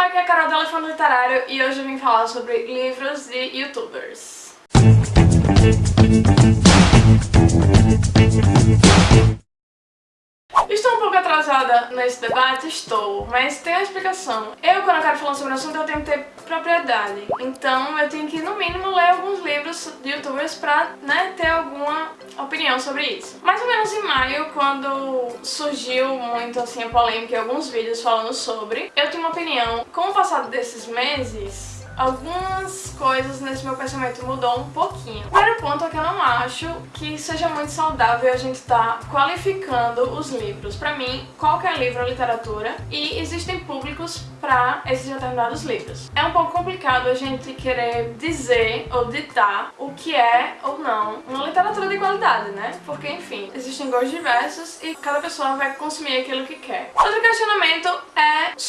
pessoal, aqui é a Carol do Elefante Literário e hoje eu vim falar sobre livros de youtubers. Pouco atrasada nesse debate? Estou, mas tem uma explicação. Eu, quando eu quero falar sobre o assunto, eu tenho que ter propriedade. Então, eu tenho que, no mínimo, ler alguns livros de youtubers pra, né, ter alguma opinião sobre isso. Mais ou menos em maio, quando surgiu muito, assim, a polêmica e alguns vídeos falando sobre, eu tinha uma opinião. Com o passar desses meses, algumas coisas nesse meu pensamento mudou um pouquinho. O primeiro ponto é que eu não acho que seja muito saudável a gente estar tá qualificando os livros. Pra mim, qualquer livro é literatura e existem públicos para esses determinados livros. É um pouco complicado a gente querer dizer ou ditar o que é ou não uma literatura de qualidade, né? Porque, enfim, existem gostos diversos e cada pessoa vai consumir aquilo que quer. Outro questionamento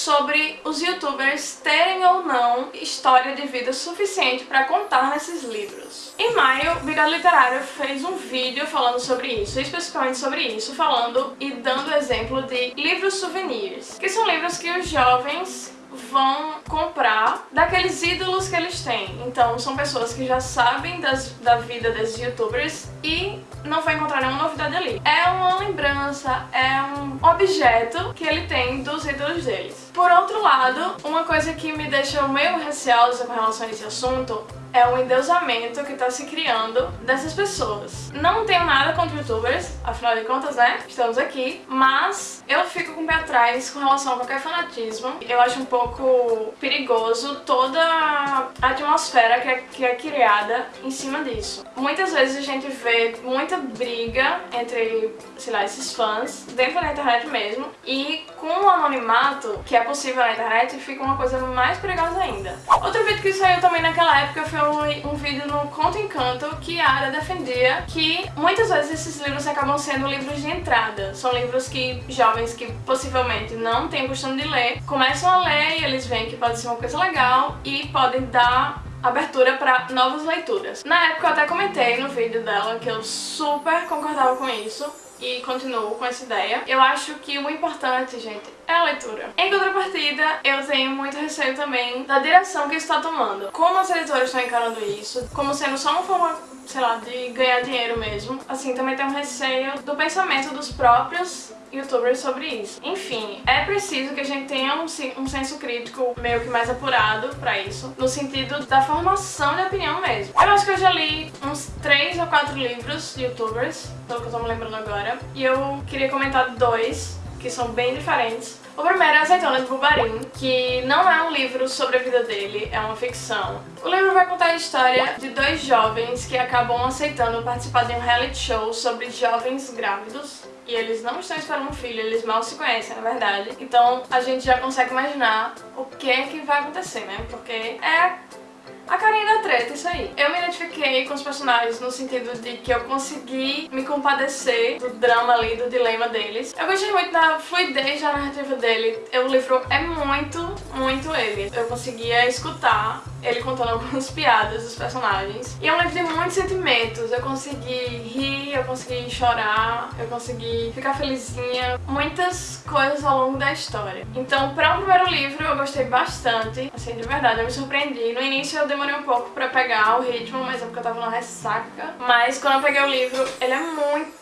sobre os youtubers terem ou não história de vida suficiente para contar nesses livros. Em maio, Bigode Literário fez um vídeo falando sobre isso, especificamente sobre isso, falando e dando exemplo de livros souvenirs, que são livros que os jovens vão comprar daqueles ídolos que eles têm. Então são pessoas que já sabem das, da vida desses youtubers e não vai encontrar nenhuma novidade ali. É uma lembrança, é um objeto que ele tem dos ídolos deles. Por outro lado, uma coisa que me deixa meio receosa com relação a esse assunto é o endeusamento que está se criando dessas pessoas. Não tenho nada contra youtubers, afinal de contas, né, estamos aqui, mas eu fico com o pé atrás com relação a qualquer fanatismo. Eu acho um pouco perigoso toda a atmosfera que é, que é criada em cima disso. Muitas vezes a gente vê muita briga entre, sei lá, esses fãs dentro da internet mesmo, e com o anonimato que é possível na internet, fica uma coisa mais perigosa ainda. Outro vídeo que saiu também naquela época foi um, um vídeo no Conto Encanto que a Ara defendia que muitas vezes esses livros acabam sendo livros de entrada. São livros que jovens que possivelmente não têm costume de ler, começam a ler e eles veem que pode ser uma coisa legal e podem dar abertura para novas leituras. Na época eu até comentei no vídeo dela que eu super concordava com isso, e continuo com essa ideia. Eu acho que o importante, gente, é a leitura. Em contrapartida, eu tenho muito receio também da direção que isso está tomando. Como as editoras estão encarando isso, como sendo só uma forma, sei lá, de ganhar dinheiro mesmo. Assim, também tenho receio do pensamento dos próprios youtubers sobre isso. Enfim, é preciso que a gente tenha um, um senso crítico meio que mais apurado pra isso, no sentido da formação de opinião mesmo. Eu acho que eu já li uns 3 ou 4 livros de youtubers, pelo que eu tô me lembrando agora, e eu queria comentar dois que são bem diferentes. O primeiro é Azeitona de Bubarim, que não é um livro sobre a vida dele, é uma ficção. O livro vai contar a história de dois jovens que acabam aceitando participar de um reality show sobre jovens grávidos e eles não estão esperando um filho, eles mal se conhecem, na verdade. Então a gente já consegue imaginar o que é que vai acontecer, né? Porque é a carinha treta, isso aí. Eu me identifiquei com os personagens no sentido de que eu consegui me compadecer do drama ali, do dilema deles. Eu gostei muito da fluidez da narrativa dele. O livro é muito, muito ele. Eu conseguia escutar ele contando algumas piadas dos personagens. E é um livro de muitos sentimentos. Eu consegui rir, eu consegui chorar, eu consegui ficar felizinha. Muitas coisas ao longo da história. Então, para um primeiro livro, eu gostei bastante. Assim, de verdade, eu me surpreendi. No início eu demorei um pouco pra pegar o ritmo, mas é porque eu tava na ressaca. Mas quando eu peguei o livro, ele é muito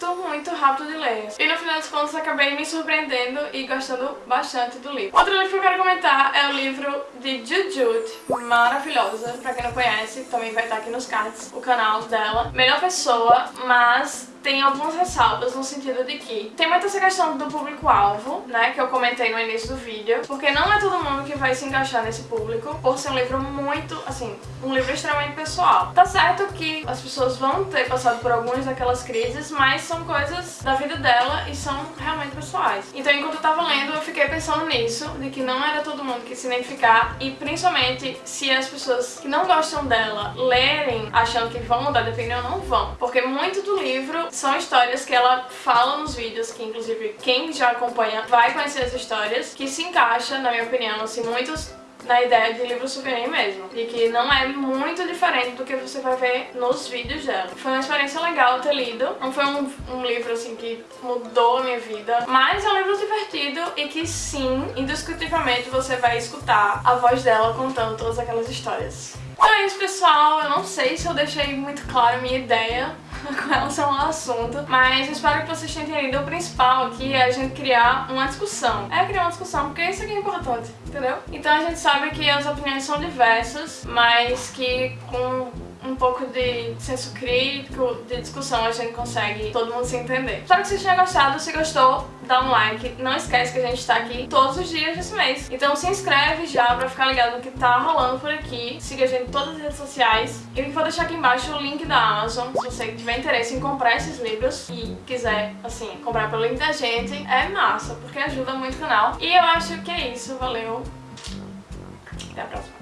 rápido de ler. E no final das contas, acabei me surpreendendo e gostando bastante do livro. Outro livro que eu quero comentar é o livro de Jujut, maravilhosa, pra quem não conhece, também vai estar aqui nos cards o canal dela. Melhor pessoa, mas tem algumas ressalvas no sentido de que tem muita essa questão do público-alvo, né, que eu comentei no início do vídeo, porque não é todo mundo que vai se encaixar nesse público, por ser um livro muito, assim, um livro extremamente pessoal. Tá certo que as pessoas vão ter passado por algumas daquelas crises, mas são coisas da vida dela e são realmente pessoais. Então, enquanto eu tava lendo, eu fiquei pensando nisso, de que não era todo mundo que se identificar, e principalmente se as pessoas que não gostam dela lerem achando que vão mudar de opinião, não vão. Porque muito do livro são histórias que ela fala nos vídeos, que inclusive quem já acompanha vai conhecer as histórias, que se encaixa, na minha opinião, assim, muitos na ideia de livro souvenir mesmo. E que não é muito diferente do que você vai ver nos vídeos dela. Foi uma experiência legal ter lido. Não foi um, um livro assim que mudou a minha vida, mas é um livro divertido e que sim, indiscutivelmente você vai escutar a voz dela contando todas aquelas histórias. Então é isso, pessoal. Eu não sei se eu deixei muito claro a minha ideia com relação ao assunto, mas espero que vocês tenham entendido. O principal aqui é a gente criar uma discussão. É criar uma discussão, porque isso aqui é importante, entendeu? Então a gente sabe que as opiniões são diversas, mas que com um pouco de senso crítico, de discussão, a gente consegue todo mundo se entender. Espero que vocês tenham gostado. Se gostou, dá um like. Não esquece que a gente tá aqui todos os dias desse mês. Então se inscreve já pra ficar ligado no que tá rolando por aqui. Siga a gente em todas as redes sociais. E vou deixar aqui embaixo o link da Amazon, se você tiver interesse em comprar esses livros e quiser, assim, comprar pelo link da gente, é massa, porque ajuda muito o canal. E eu acho que é isso. Valeu. Até a próxima.